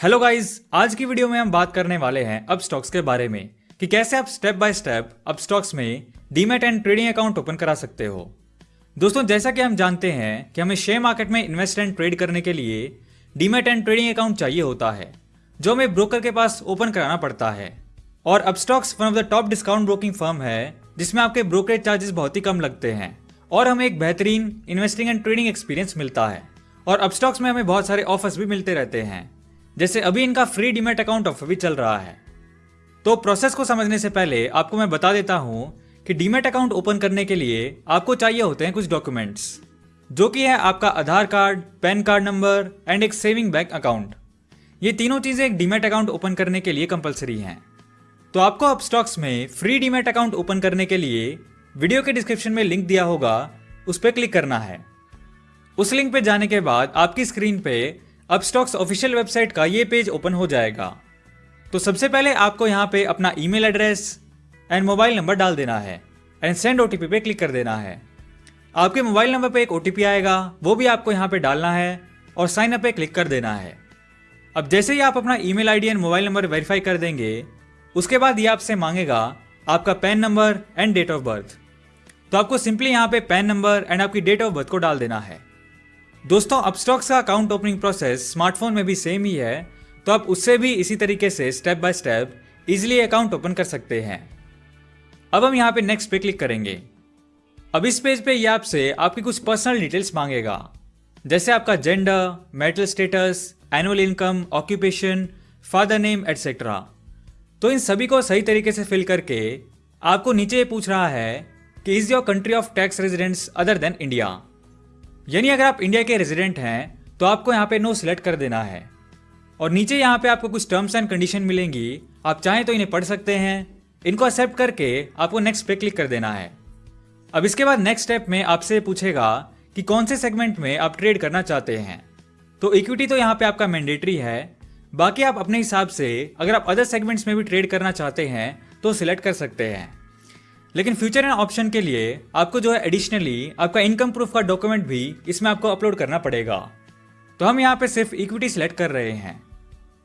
Hello guys आज की video में हम बात करने वाले हैं अब स्टॉक्स के बारे में कि कैसे आप स्टेप बाय स्टेप अब स्टॉक्स में demat and trading account open करा सकते हो। दोस्तों, जैसा कि हम जानते हैं कि हमें शेयर मार्केट में इन्वेस्ट एंड ट्रेड करने के लिए डीमेट एंड ट्रेडिंग अकाउंट चाहिए होता है, जो हमें ब्रोकर के पास ओपन कराना पड़ता है। और अब stocks one of the top discount broking firm है, जिसमें आपके ब्रोकरेज चार्जेस बहुत ही कम लगते हैं और हमें एक बेहतरीन इन्वेस्टिंग एंड ट्रेडिंग एक्सपीरियंस मिलता है। और अब स्टॉक्स में हमें बहुत सारे ऑफर्स भी मिलते रहते हैं। जैसे अभी इनका फ्री डीमेट अकाउंट ऑफ़र भी चल रहा है। तो प्रोसेस को समझने से पहले आपको मैं बता देता हूँ कि डीमेट अकाउंट ओपन करने के लिए आपको चाहिए होते हैं कुछ डॉक्यूमेंट्स जो कि है आपका Aadhaar card, PAN card number and एक सेविंग बैंक अकाउंट ये तीनों चीज़ें एक डीमेट अकाउंट ओपन करने के लिए कंपलसरी हैं। तो आपको अब स्टॉक्स में फ्री डीमेट अकाउंट ओपन करने के लिए वीडियो के डिस्क्रिप्शन में लिंक दिया होगा, उस पर क्लिक करना है। उस लिंक पे जाने के बाद आपकी स्क्रीन पे अब स्टॉक्स ऑफिशियल वेबसाइट का ये पेज ओपन हो जाएगा। तो सबसे पहले आपको यहाँ पे अपना email address and mobile number डाल देना है एंड सेंड ओटीपी पे क्लिक कर देना है। आपके मोबाइल नंबर पे एक ओटीपी आएगा, वो भी आपको यहाँ पे डालना है और साइन अप पे क्लिक कर देना है। अब जैसे ही आप अपना email ID and mobile number verify कर देंगे, उसके बाद ये आपसे मांगेगा आपका PAN number and date of birth तो आपको सिंपली यहाँ पे पैन नंबर एंड आपकी डेट ऑफ़ बर्थ को डाल देना है। दोस्तों अपस्टॉक्स का अकाउंट ओपनिंग प्रोसेस स्मार्टफ़ोन में भी सेम ही है तो आप उससे भी इसी तरीके से step by step easily account open कर सकते हैं। अब हम यहाँ पे नेक्स्ट पे क्लिक करेंगे। अब इस पेज पे ये आपसे आपकी कुछ पर्सनल डिटेल्स मांगेगा। जैसे आपका gender marital status annual income occupation father name etcetera तो इन सभी को सही तरीके से फिल करके आपको नीचे पूछ रहा है कि is your country of tax residence other than India यानी अगर आप इंडिया के रेजिडेंट हैं तो आपको यहाँ पे नो सिलेक्ट कर देना है। और नीचे यहाँ पे आपको कुछ टर्म्स एंड कंडीशन मिलेंगी। आप चाहें तो इन्हें पढ़ सकते हैं। इनको एक्सेप्ट करके आपको नेक्स्ट पे क्लिक कर देना है। अब इसके बाद नेक्स्ट स्टेप में आपसे पूछेगा कि कौन से सेगमेंट में आप ट्रेड करना चाहते हैं। तो इक्विटी तो यहाँ पे आपका मैंडेटरी है। बाकी आप अपने हिसाब से अगर आप अदर सेगमेंट्स में भी ट्रेड करना चाहते हैं तो सिलेक्ट कर सकते हैं। लेकिन फ्यूचर एंड ऑप्शन के लिए आपको जो है एडिशनली आपका इनकम प्रूफ का डॉक्यूमेंट भी इसमें आपको अपलोड करना पड़ेगा। तो हम यहाँ पे सिर्फ़ इक्विटी सिलेक्ट कर रहे हैं।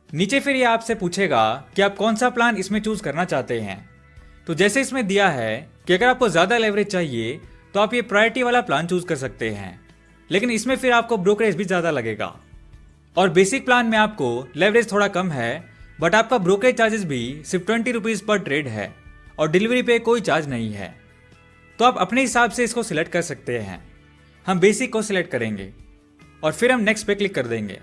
नीचे फिर ये आपसे पूछेगा कि आप कौन सा प्लान इसमें चूज़ करना चाहते हैं। तो जैसे इसमें दिया है कि अगर आपको ज़्यादा लेवरेज चाहिए तो आप ये प्रायोरिटी वाला प्लान चूज़ कर सकते हैं। लेकिन इसमें फिर आपको ब्रोकरेज भी ज़्यादा लगेगा। और बेसिक प्लान में आपको लेवरेज थोड़ा कम है बट आपका ब्रोकरेज चार्जेस भी सिर्फ़ ट्वेंटी रुपीज़ पर ट्रेड है। और डिलीवरी पे कोई चार्ज नहीं है। तो आप अपने हिसाब से इसको सिलेक्ट कर सकते हैं। हम बेसिक को सिलेक्ट करेंगे और फिर हम नेक्स्ट पे क्लिक कर देंगे।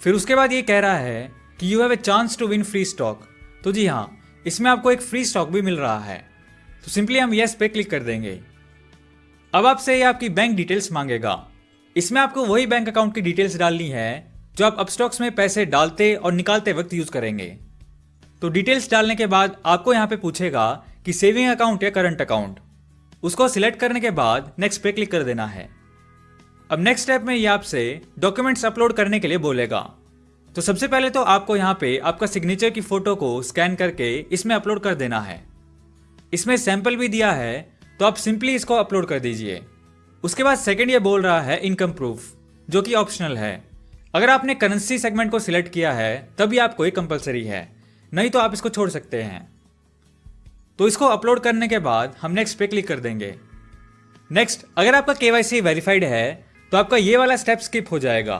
फिर उसके बाद ये कह रहा है कि you have a chance to win free stock तो जी हाँ इसमें आपको एक फ्री स्टॉक भी मिल रहा है। तो सिंपली हम येस पे क्लिक कर देंगे। अब आपसे ये आपकी बैंक डिटेल्स मांगेगा। इसमें आपको वही बैंक अकाउंट की डिटेल्स डालनी है जो आप अपस्टॉक्स में पैसे डालते और निकालते वक्त यूज़ करेंगे। तो डिटेल्स डालने के बाद आपको यहाँ पे पूछेगा कि सेविंग अकाउंट या करंट अकाउंट उसको सिलेक्ट करने के बाद नेक्स्ट पे क्लिक कर देना है। अब नेक्स्ट स्टेप में ये आपसे डॉक्यूमेंट्स अपलोड करने के लिए बोलेगा। तो सबसे पहले तो आपको यहाँ पे आपका सिग्नेचर की फ़ोटो को स्कैन करके इसमें अपलोड कर देना है। इसमें सैंपल भी दिया है तो आप सिंपली इसको अपलोड कर दीजिए। उसके बाद सेकेंड ये बोल रहा है इनकम प्रूफ जो कि ऑप्शनल है। अगर आपने करेंसी सेगमेंट को सिलेक्ट किया है, तभी आपको ये कंपलसरी है। नहीं तो आप इसको छोड़ सकते हैं। तो इसको अपलोड करने के बाद हम नेक्स्ट पे क्लिक कर देंगे। नेक्स्ट अगर आपका के वेरीफाइड है तो आपका ये वाला स्टेप स्किप हो जाएगा।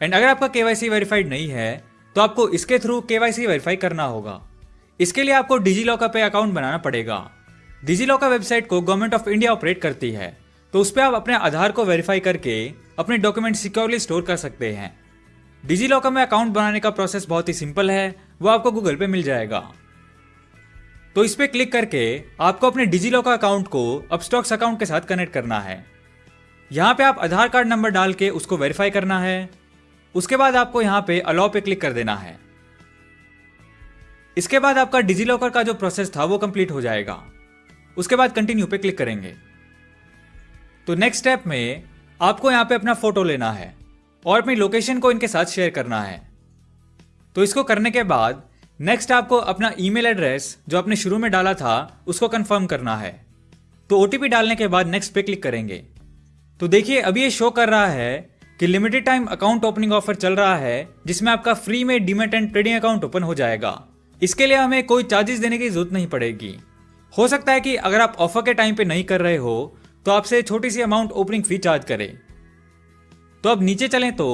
एंड अगर आपका के वेरीफाइड नहीं है तो आपको इसके थ्रू के वेरीफाई करना होगा। इसके लिए आपको डिजी लॉकर पे अकाउंट बनाना पड़ेगा। डिजी लॉकर वेबसाइट को गवर्नमेंट ऑफ़ इंडिया ऑपरेट करती है। तो उस पर आप अपने आधार को वेरीफाई करके अपने डॉक्यूमेंट सिक्योरली स्टोर कर सकते हैं। डिजी लॉकर में अकाउंट बनाने का प्रोसेस बहुत ही सिंपल है। वो आपको गूगल पे मिल जाएगा। तो इस पर क्लिक करके आपको अपने डिजी लॉकर अकाउंट को अपस्टॉक्स अकाउंट के साथ कनेक्ट करना है। यहाँ पे आप आधार कार्ड नंबर डाल के उसको वेरीफाई करना है। उसके बाद आपको यहाँ पे अलाउ पे क्लिक कर देना है। इसके बाद आपका डिजी लॉकर का जो प्रोसेस था वो कंप्लीट हो जाएगा। उसके बाद कंटिन्यू पे क्लिक करेंगे। तो नेक्स्ट स्टेप में आपको यहाँ पे अपना फ़ोटो लेना है और अपनी लोकेशन को इनके साथ शेयर करना है। तो इसको करने के बाद नेक्स्ट आपको अपना ईमेल एड्रेस जो आपने शुरू में डाला था, उसको कंफर्म करना है। तो ओटीपी डालने के बाद नेक्स्ट पे क्लिक करेंगे। तो देखिए, अभी ये शो कर रहा है कि limited time account opening offer चल रहा है, जिसमें आपका फ्री में demat and trading account open हो जाएगा। इसके लिए हमें कोई चार्जेस देने की ज़रूरत नहीं पड़ेगी। हो सकता है कि अगर आप ऑफ़र के टाइम पे नहीं कर रहे हो तो आपसे छोटी सी अमाउंट ओपनिंग फ़ी चार्ज करें। तो अब नीचे चलें तो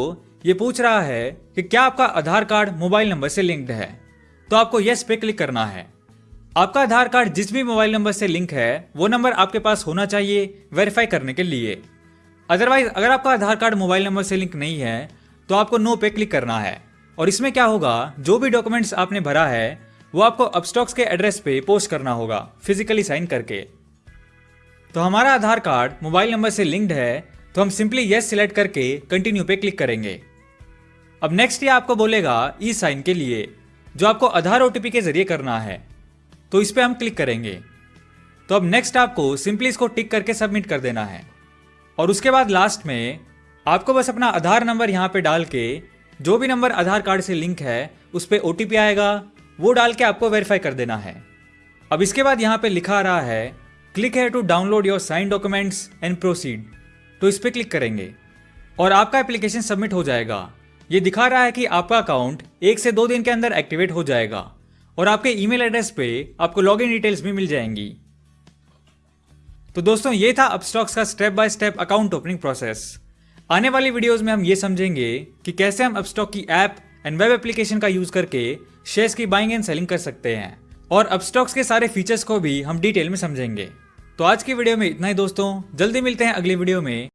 ये पूछ रहा है कि क्या आपका आधार कार्ड मोबाइल नंबर से लिंक्ड है? तो आपको यस पे क्लिक करना है। आपका आधार कार्ड जिस भी मोबाइल नंबर से लिंक है, वो नंबर आपके पास होना चाहिए वेरीफाई करने के लिए। अदरवाइज़ अगर आपका आधार कार्ड मोबाइल नंबर से लिंक नहीं है तो आपको नो पे क्लिक करना है। और इसमें क्या होगा, जो भी डॉक्यूमेंट्स आपने भरा है, वो आपको अपस्टॉक्स के एड्रेस पे पोस्ट करना होगा फिजिकली साइन करके। तो हमारा आधार कार्ड मोबाइल नंबर से लिंक्ड है तो हम सिंपली यस सिलेक्ट करके कंटिन्यू पे क्लिक करेंगे। अब नेक्स्ट ये आपको बोलेगा ई साइन के लिए, जो आपको आधार ओटीपी के ज़रिए करना है। तो इस पर हम क्लिक करेंगे। तो अब नेक्स्ट आपको सिंपली इसको टिक करके सबमिट कर देना है। और उसके बाद लास्ट में, आपको बस अपना आधार नंबर यहाँ पे डाल के, जो भी नंबर आधार कार्ड से लिंक है, उस पर ओ आएगा, वो डाल के आपको वेरीफाई कर देना है। अब इसके बाद यहाँ पे लिखा आ रहा है क्लिक है to download your sign documents and proceed तो इस पर क्लिक करेंगे। और आपका एप्लीकेशन सबमिट हो जाएगा। ये दिखा रहा है कि आपका अकाउंट एक से दो दिन के अंदर एक्टिवेट हो जाएगा और आपके ईमेल एड्रेस पे आपको लॉगिन डिटेल्स भी मिल जाएँगी। तो दोस्तों, ये था अपस्टॉक्स का step by step account opening process आने वाली वीडियोस में हम ये समझेंगे कि कैसे हम अपस्टॉक की ऐप एंड वेब एप्लीकेशन का यूज़ करके शेयर्स की बाइंग एंड सेलिंग कर सकते हैं और अपस्टॉक्स के सारे फीचर्स को भी हम डिटेल में समझेंगे। तो आज की वीडियो में इतना ही दोस्तों, जल्दी मिलते हैं अगली वीडियो में।